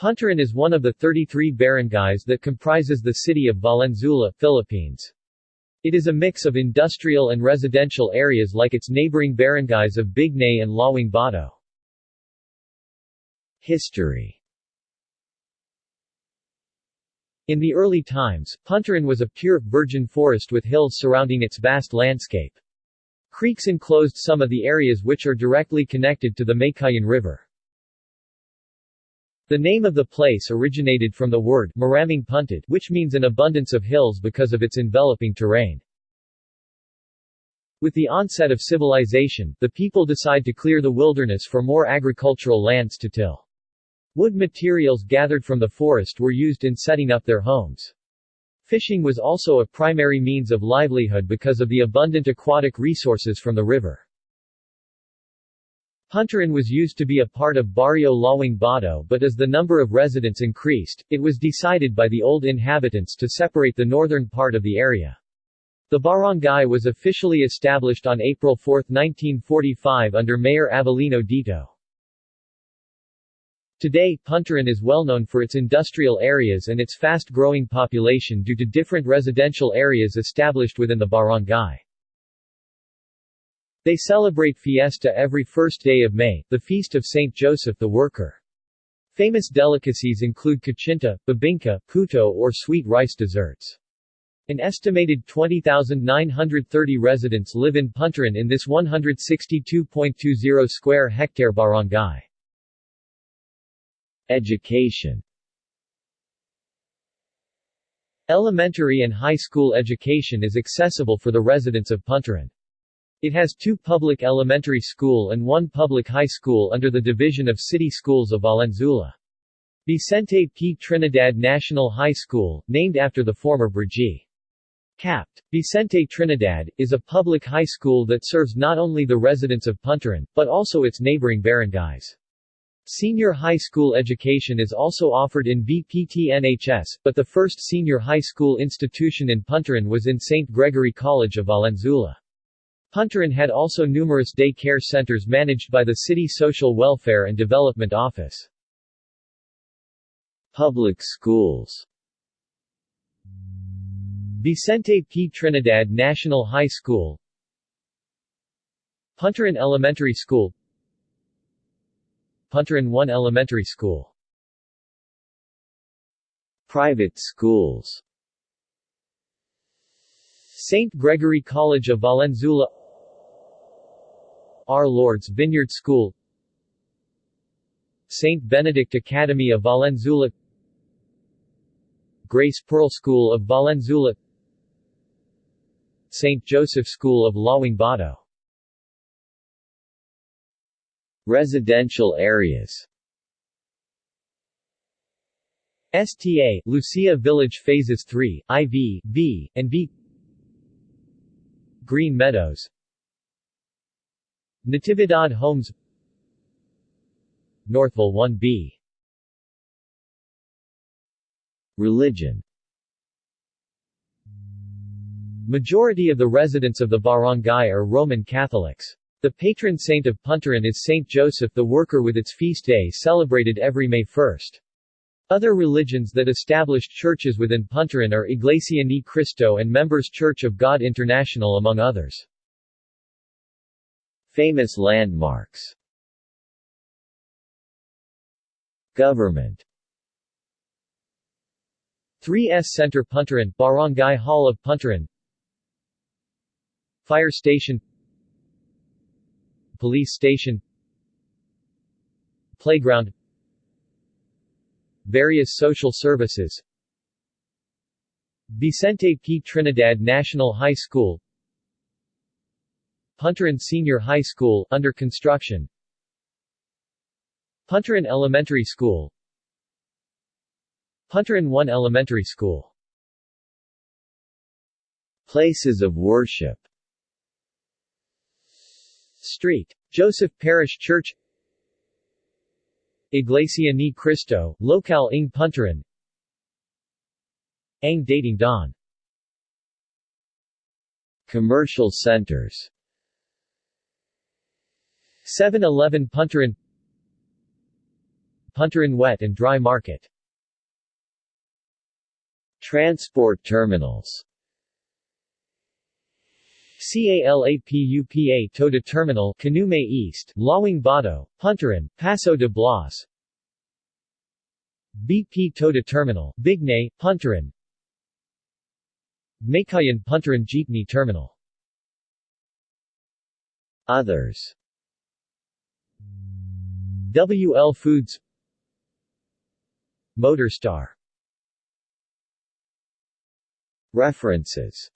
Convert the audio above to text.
Punturin is one of the 33 barangays that comprises the city of Valenzuela, Philippines. It is a mix of industrial and residential areas like its neighboring barangays of Bignay and Lawang Bato. History In the early times, Punturin was a pure, virgin forest with hills surrounding its vast landscape. Creeks enclosed some of the areas which are directly connected to the Meycauayan River. The name of the place originated from the word maraming puntad, which means an abundance of hills because of its enveloping terrain. With the onset of civilization, the people decide to clear the wilderness for more agricultural lands to till. Wood materials gathered from the forest were used in setting up their homes. Fishing was also a primary means of livelihood because of the abundant aquatic resources from the river. Punturin was used to be a part of Barrio Lawang Bato but as the number of residents increased, it was decided by the old inhabitants to separate the northern part of the area. The barangay was officially established on April 4, 1945 under Mayor Avelino Dito. Today, Punturin is well known for its industrial areas and its fast-growing population due to different residential areas established within the barangay. They celebrate fiesta every first day of May, the feast of Saint Joseph the Worker. Famous delicacies include kutsinta, bibingka, puto or sweet rice desserts. An estimated 20,930 residents live in Punturin in this 162.20 square hectare barangay. Education Elementary and high school education is accessible for the residents of Punturin. It has two public elementary school and one public high school under the Division of City Schools of Valenzuela. Vicente P. Trinidad National High School, named after the former Brgy. Capt. Vicente Trinidad, is a public high school that serves not only the residents of Punturin, but also its neighboring barangays. Senior high school education is also offered in VPT-NHS, but the first senior high school institution in Punturin was in St. Gregory College of Valenzuela. Punturin had also numerous day care centers managed by the City Social Welfare and Development Office. Public schools Vicente P. Trinidad National High School Punturin Elementary School Punturin 1 Elementary School Private schools St. Gregory College of Valenzuela our Lord's Vineyard School St. Benedict Academy of Valenzuela Grace Pearl School of Valenzuela St. Joseph School of Lawang Bato Residential areas STA, Lucia Village Phases 3, IV, V, and V Green Meadows Natividad Homes Northville 1B Religion Majority of the residents of the barangay are Roman Catholics. The patron saint of Punturin is Saint Joseph the Worker with its feast day celebrated every May 1. Other religions that established churches within Punturin are Iglesia Ni Cristo and Members Church of God International among others. Famous landmarks. Government. 3S Center Punturin, Barangay Hall of Punturin. Fire Station. Police Station. Playground. Various social services. Vicente P. Trinidad National High School Punturin Senior High School, under construction. Punturin Elementary School. Punturin 1 Elementary School. Places of worship. Street. Joseph Parish Church. Iglesia Ni Cristo, Local ng Punturin Ang Dating Daan. Commercial centers 7-Eleven Punturin Punturin Wet and Dry Market. Transport terminals. CALAPUPA Toda Terminal Canumay East, Lawang Bato, Punturin, Paso de Blas. BP Toda Terminal, Bignay, Punturin. Meycauayan Punturin Jeepney Terminal. Others WL Foods Motorstar References